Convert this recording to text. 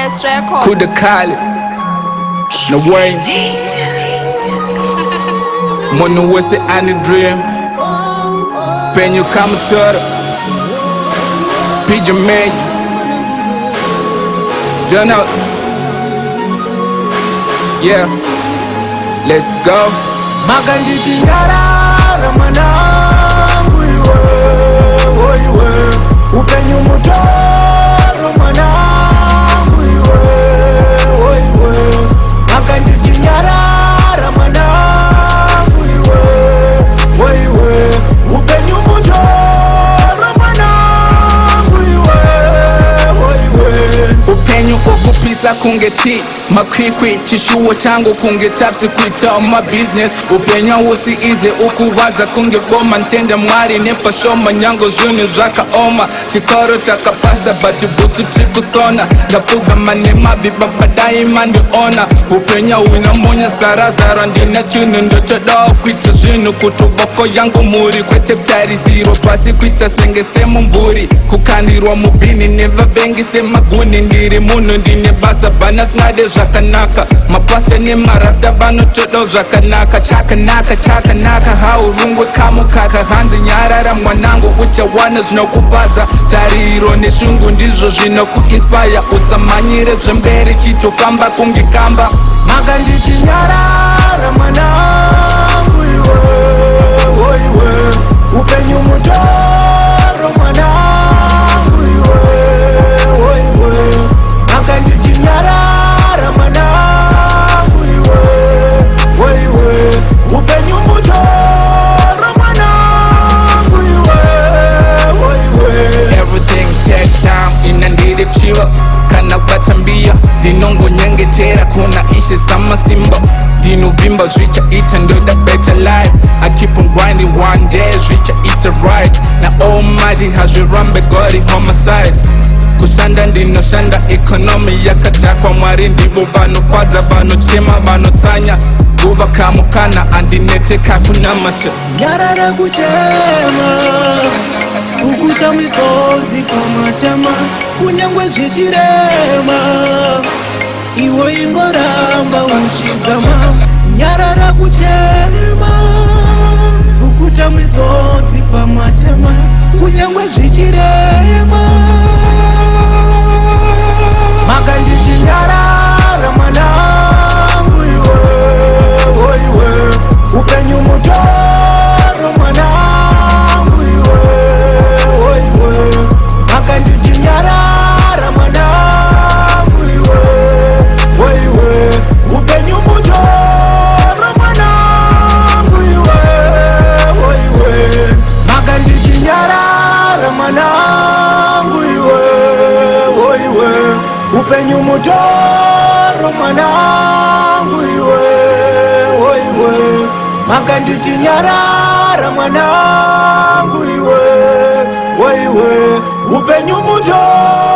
last record. Could the call it? No way. Money was it any dream? Pen you come to the Pigeon Major. Done out. Yeah. Let's go. Makanditi nyara ramana mwiwe, mwiwe, upenyu kuzwisisa kunge ti makwikwi chishuwo changu kunge tapsi kuitawo mabhizinesi upenya usi ize ukuvadza kunge boma ntenda mwari nepashoma nyango zvinhu zvakaoma chikoro takapasa bati butsu tikusona ndapfugama nemabvi babadai mandiona upenya huina munya zarazara ndina chinhu ndotodawo kuita zvinhu kuti boko yangu muri kwete kutariziro pasi kuita senge semumburi kukandirwa mubhini nevavengi semaguni ndiri munhu ndine ba mazabana sinade zvakanaka mapasta nemarasta banotodawo zvakanaka chakanaka chakanaka haurungwe kamukaka hanzi nyarara mwanangu uchawana zvinokufadza tariro neshungu ndizvo zvinokuinspaya usamanyire zvemberi chitofamba kunge kamba makanjichinyarara mwanangu ndishe samasimba ndinovimba zvichaita ndoda better life i keep on grinding one day zvichaita right naomighty hazvirambe gori homicide kushanda ndinoshanda ekonomi yakatakwa mwari ndivo vanofadza vanochema vanotsanya guva kamo kana handineteka kunamata nyarara kuchema kukutamisonzi pamatama kunyange zvichirema iwe ingoramba uchizama nyarara kuchema upenyu mutoro mwanangu iwe oiwe oh makanditi nyarara mwanangu iwe oiwe oh upenyu mutoro